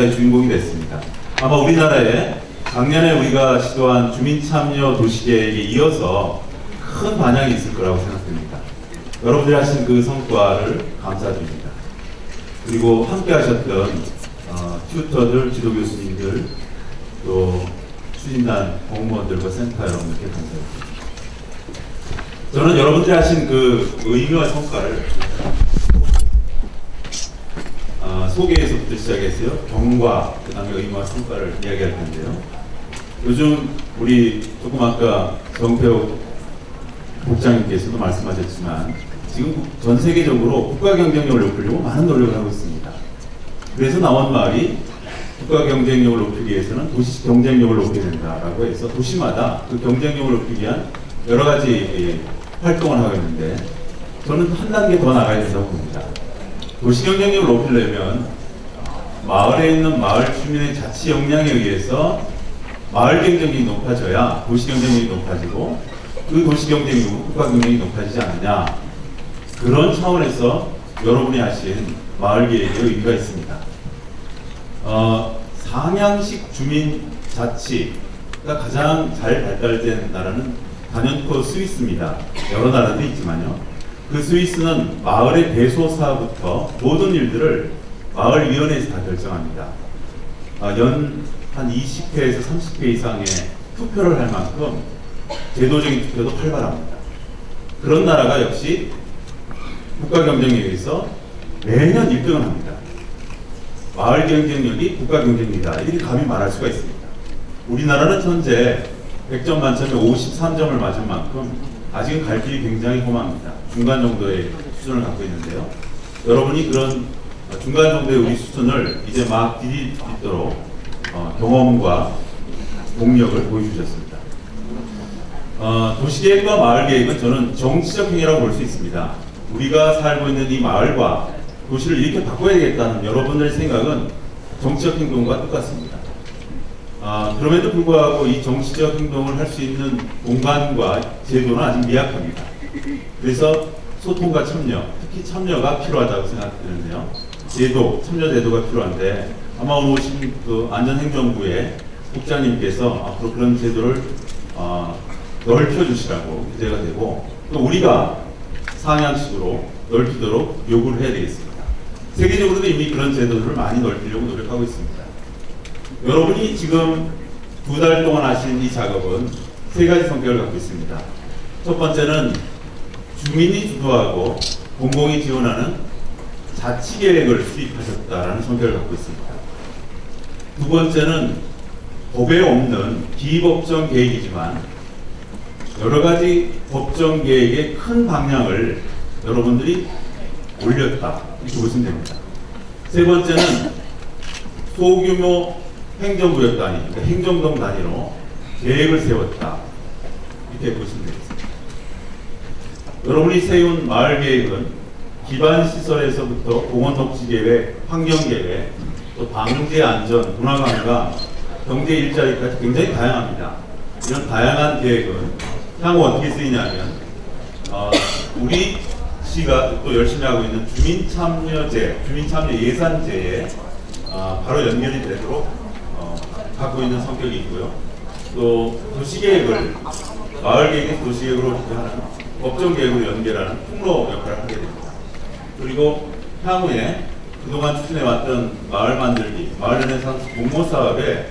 역사의 주인공이 됐습니다. 아마 우리나라에 작년에 우리가 시도한 주민참여 도시계획에 이어서 큰 반향이 있을 거라고 생각됩니다. 여러분들이 하신 그 성과를 감사드립니다. 그리고 함께 하셨던 어, 튜터들, 지도 교수님들, 또 추진단 공무원들과 센터 여러분들께 감사드립니다. 저는 여러분들이 하신 그 의미와 성과를 어, 소개에서부터 시작해서요. 경과, 그 다음에 의미와 성과를 이야기할 텐데요. 요즘 우리 조금 아까 정태호 국장님께서도 말씀하셨지만 지금 전 세계적으로 국가 경쟁력을 높이려고 많은 노력을 하고 있습니다. 그래서 나온 말이 국가 경쟁력을 높이기 위해서는 도시 경쟁력을 높여야 된다라고 해서 도시마다 그 경쟁력을 높이기 위한 여러 가지 예, 활동을 하고 있는데 저는 한 단계 더 나가야 된다고 봅니다. 도시 경쟁력을 높이려면 마을에 있는 마을 주민의 자치 역량에 의해서 마을 경쟁력이 높아져야 도시 경쟁력이 높아지고 그 도시 경쟁력이 국가 경쟁력이 높아지지 않느냐 그런 차원에서 여러분이 하신 마을 계획의 의미가 있습니다. 어, 상향식 주민 자치가 가장 잘 발달된 나라는 단연코 스위스입니다. 여러 나라도 있지만요. 그 스위스는 마을의 대소사부터 모든 일들을 마을위원회에서 다 결정합니다. 아, 연한 20회에서 30회 이상의 투표를 할 만큼 제도적인 투표도 활발합니다. 그런 나라가 역시 국가 경쟁력에서 매년 1등을 합니다. 마을 경쟁력이 국가 경쟁력이다. 이렇게 감히 말할 수가 있습니다. 우리나라는 현재 100점 만점에 53점을 맞은 만큼 아직은 갈 길이 굉장히 험합니다. 중간 정도의 수준을 갖고 있는데요. 여러분이 그런 중간 정도의 우리 수준을 이제 막 디디도록 어, 경험과 동력을 보여주셨습니다. 어, 도시계획과 마을계획은 저는 정치적 행위라고 볼 수 있습니다. 우리가 살고 있는 이 마을과 도시를 이렇게 바꿔야 되겠다는 여러분들의 생각은 정치적 행동과 똑같습니다. 아, 그럼에도 불구하고 이 정치적 행동을 할 수 있는 공간과 제도는 아직 미약합니다. 그래서 소통과 참여, 특히 참여가 필요하다고 생각되는데요. 제도, 참여 제도가 필요한데 아마 오늘 오신 그 안전행정부의 국장님께서 앞으로 그런 제도를 어, 넓혀주시라고 기대가 되고 또 우리가 상향식으로 넓히도록 요구를 해야 되겠습니다. 세계적으로도 이미 그런 제도를 많이 넓히려고 노력하고 있습니다. 여러분이 지금 두 달 동안 하신 이 작업은 세 가지 성격을 갖고 있습니다. 첫 번째는 주민이 주도하고 공공이 지원하는 자치계획을 수립하셨다라는 성격을 갖고 있습니다. 두 번째는 법에 없는 비법정 계획이지만 여러 가지 법정 계획의 큰 방향을 여러분들이 올렸다 이렇게 보시면 됩니다. 세 번째는 소규모 행정구역 단위, 그러니까 행정동 단위로 계획을 세웠다 이렇게 보시면 되겠습니다. 여러분이 세운 마을 계획은 기반 시설에서부터 공원 녹지 계획, 환경 계획, 또 방제 안전, 문화 관광, 경제 일자리까지 굉장히 다양합니다. 이런 다양한 계획은 향후 어떻게 쓰이냐면 어, 우리 시가 또 열심히 하고 있는 주민참여제, 주민참여 예산제에 어, 바로 연결이 되도록 어, 갖고 있는 성격이 있고요. 또 도시계획을 마을계획 도시계획으로 하는 법정계획으로 연결하는 통로 역할을 하게 됩니다. 그리고 향후에 그동안 추진해왔던 마을 만들기, 마을 르네상스 공모 사업의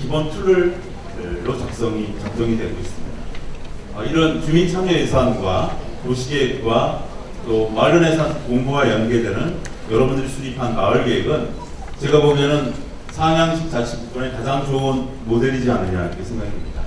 기본 툴로 작성이 작성이 되고 있습니다. 어, 이런 주민 참여 예산과 도시계획과 또 마을 르네상스 공모와 연계되는 여러분들이 수립한 마을 계획은 제가 보기에는 상향식 자치분권의 가장 좋은 모델이지 않느냐 이렇게 생각합니다.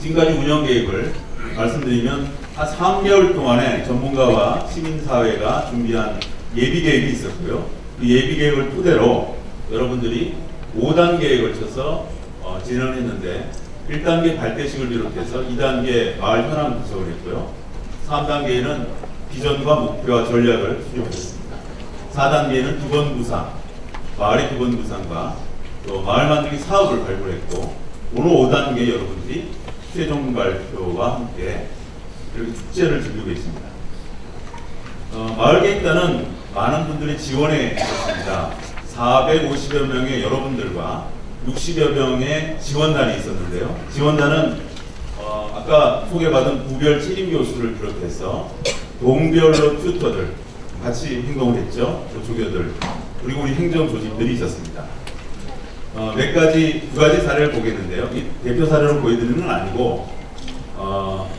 지금까지 운영 계획을 말씀드리면 한 3개월 동안에 전문가와 시민사회가 준비한 예비 계획이 있었고요. 그 예비 계획을 토대로 여러분들이 5단계에 걸쳐서 어, 진행을 했는데 1단계 발대식을 비롯해서 2단계 마을 현황 분석을 했고요. 3단계에는 비전과 목표와 전략을 수립하셨습니다. 4단계에는 기본 구상, 마을의 기본 구상과 또 마을 만들기 사업을 발굴했고 오늘 5단계 여러분들이 최종 발표와 함께 이렇게 축제를 즐기고 있습니다. 어, 마을 계획단은 많은 분들이 지원해 주셨습니다. 450여 명의 여러분들과 60여 명의 지원단이 있었는데요. 지원단은 어, 아까 소개받은 구별 책임 교수를 비롯해서 동별로 튜터들 같이 행동을 했죠. 그 조교들 그리고 우리 행정 조직들이 있었습니다. 어, 몇 가지 두 가지 사례를 보겠는데요. 이 대표 사례로 보여드리는 건 아니고 어,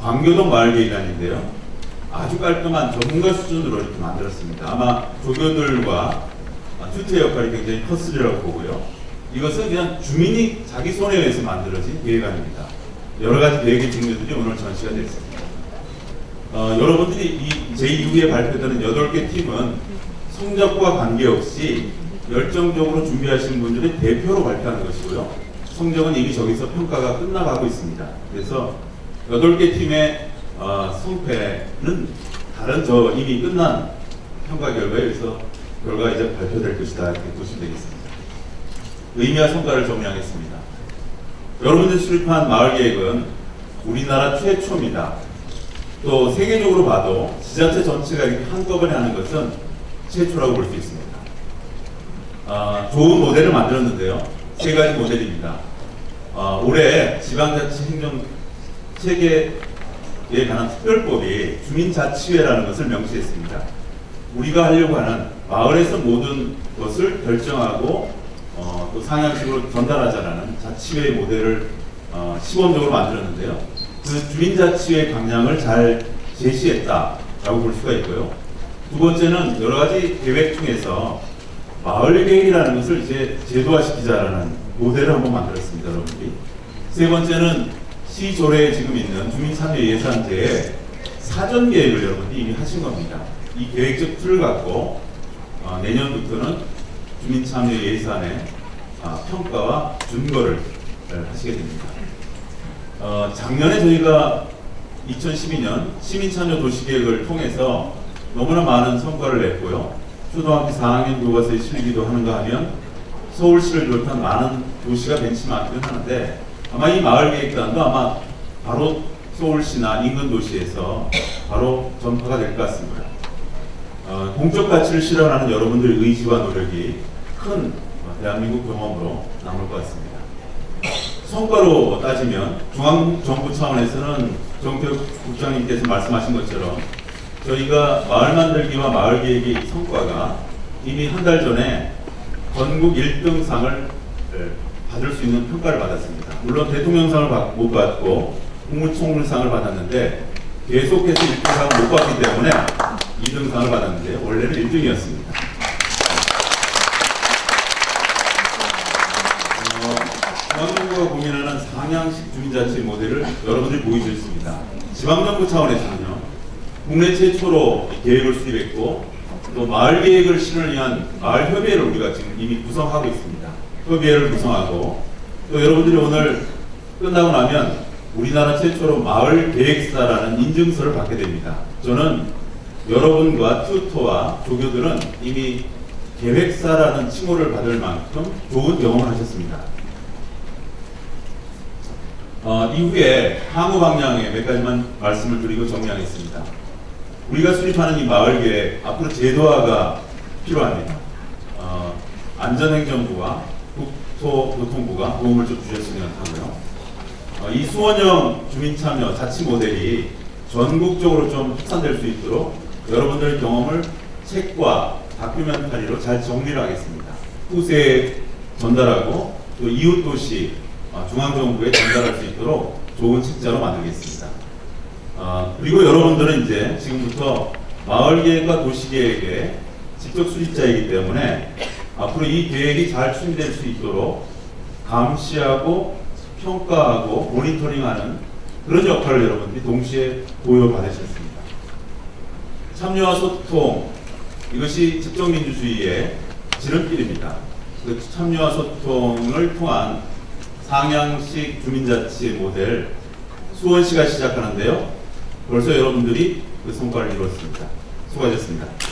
광교동 마을계획안인데요. 아주 깔끔한 전문가 수준으로 이렇게 만들었습니다. 아마 조교들과 튜터 역할이 굉장히 컸으리라고 보고요. 이것은 그냥 주민이 자기 손에 의해서 만들어진 계획안입니다. 여러 가지 계획의 종류들이 오늘 전시가 됐습니다. 어, 여러분들이 이 제2부에 발표되는 8개 팀은 성적과 관계없이 열정적으로 준비하신 분들의 대표로 발표하는 것이고요. 성적은 이미 저기서 평가가 끝나가고 있습니다. 그래서 8개 팀의 어, 성패는 다른 저 이미 끝난 평가 결과에 의해서 결과가 이제 발표될 것이다 이렇게 보시면 되겠습니다. 의미와 성과를 정리하겠습니다. 여러분들 수립한 마을계획은 우리나라 최초입니다. 또 세계적으로 봐도 지자체 전체가 이렇게 한꺼번에 하는 것은 최초라고 볼 수 있습니다. 아, 좋은 모델을 만들었는데요. 세 가지 모델입니다. 아, 올해 지방자치 행정 체계에 관한 특별법이 주민자치회라는 것을 명시했습니다. 우리가 하려고 하는 마을에서 모든 것을 결정하고 어, 또 상향식으로 전달하자라는 자치회 모델을 어, 시범적으로 만들었는데요. 그 주민자치회 방향을 잘 제시했다라고 볼 수가 있고요. 두 번째는 여러 가지 계획 중에서 마을 계획이라는 것을 이제 제도화시키자라는 모델을 한번 만들었습니다, 여러분들이. 세 번째는 시조례에 지금 있는 주민참여 예산제의 사전 계획을 여러분들이 이미 하신 겁니다. 이 계획적 틀을 갖고 어, 내년부터는 주민참여 예산의 아, 평가와 준거를 네, 하시게 됩니다. 어, 작년에 저희가 2012년 시민참여 도시계획을 통해서 너무나 많은 성과를 냈고요. 초등학교 4학년 교과서에 실기도 하는가 하면 서울시를 비롯한 많은 도시가 벤치마킹을 하는데 아마 이 마을계획단도 아마 바로 서울시나 인근 도시에서 바로 전파가 될 것 같습니다. 어, 공적 가치를 실현하는 여러분들의 의지와 노력이 큰 대한민국 경험으로 남을 것 같습니다. 성과로 따지면 중앙정부 차원에서는 정태욱 국장님께서 말씀하신 것처럼 저희가 마을 만들기와 마을 계획의 성과가 이미 한 달 전에 전국 1등상을 받을 수 있는 평가를 받았습니다. 물론 대통령상을 받, 못 받고 국무총리상을 받았는데 계속해서 1등상을 못 받기 때문에 2등상을 받았는데 원래는 1등이었습니다. 중앙정부가 고민하는 상향식 주민자치 모델을 여러분들이 보여주셨습니다. 지방정부 차원에서는요, 국내 최초로 계획을 수립했고, 또 마을 계획을 실현을 위한 마을 협의회를 우리가 지금 이미 구성하고 있습니다. 협의회를 구성하고, 또 여러분들이 오늘 끝나고 나면 우리나라 최초로 마을 계획사라는 인증서를 받게 됩니다. 저는 여러분과 튜터와 조교들은 이미 계획사라는 칭호를 받을 만큼 좋은 경험을 하셨습니다. 어, 이후에 향후 방향에 몇 가지만 말씀을 드리고 정리하겠습니다. 우리가 수립하는 이 마을 계획 앞으로 제도화가 필요합니다. 어, 안전행정부와 국토교통부가 도움을 좀 주셨으면 하고요. 어, 이 수원형 주민참여 자치 모델이 전국적으로 좀 확산될 수 있도록 여러분들의 경험을 책과 다큐멘터리로 잘 정리를 하겠습니다. 후세에 전달하고 또 이웃도시 어, 중앙정부에 전달할 수 있도록 좋은 책자로 만들겠습니다. 어, 그리고 여러분들은 이제 지금부터 마을계획과 도시계획의 직접 수립자이기 때문에 앞으로 이 계획이 잘 추진될 수 있도록 감시하고 평가하고 모니터링하는 그런 역할을 여러분들이 동시에 보여받으셨습니다. 참여와 소통 이것이 집정민주주의의 지름길입니다. 그 참여와 소통을 통한 상향식 주민자치 모델 수원시가 시작하는데요. 벌써 여러분들이 그 성과를 이뤘습니다. 수고하셨습니다.